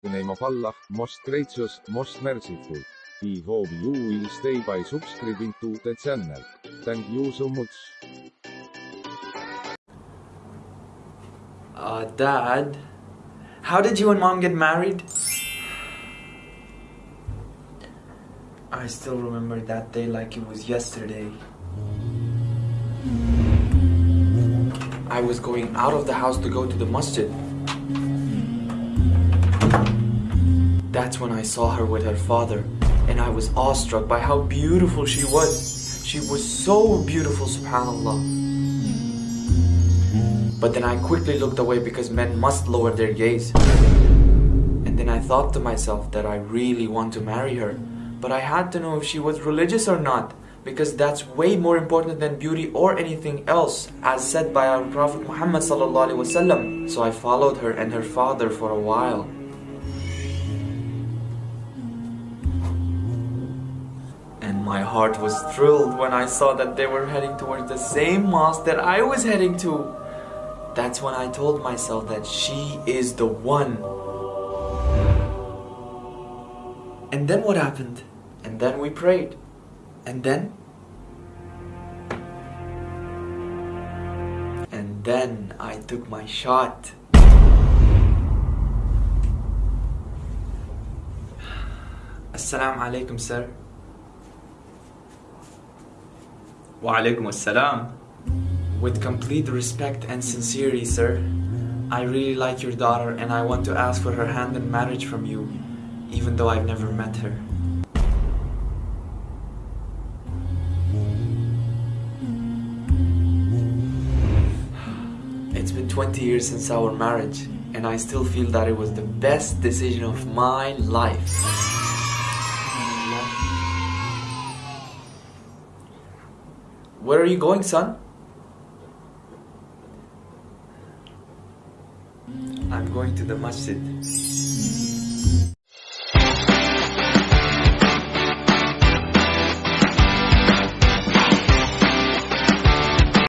The name of Allah, most gracious, most merciful. He hope you will stay by subscribing to the channel. Thank you so much. Uh, Dad, how did you and Mom get married? I still remember that day like it was yesterday. I was going out of the house to go to the masjid. That's when I saw her with her father, and I was awestruck by how beautiful she was. She was so beautiful, subhanAllah. But then I quickly looked away because men must lower their gaze. And then I thought to myself that I really want to marry her. But I had to know if she was religious or not. Because that's way more important than beauty or anything else, as said by our Prophet Muhammad So I followed her and her father for a while. Heart was thrilled when I saw that they were heading towards the same mosque that I was heading to. That's when I told myself that she is the one. And then what happened? And then we prayed. And then? And then I took my shot. Assalamu alaikum, sir. Walaikum assalam. With complete respect and sincerity, sir, I really like your daughter and I want to ask for her hand in marriage from you, even though I've never met her. It's been 20 years since our marriage and I still feel that it was the best decision of my life. Where are you going, son? I'm going to the masjid.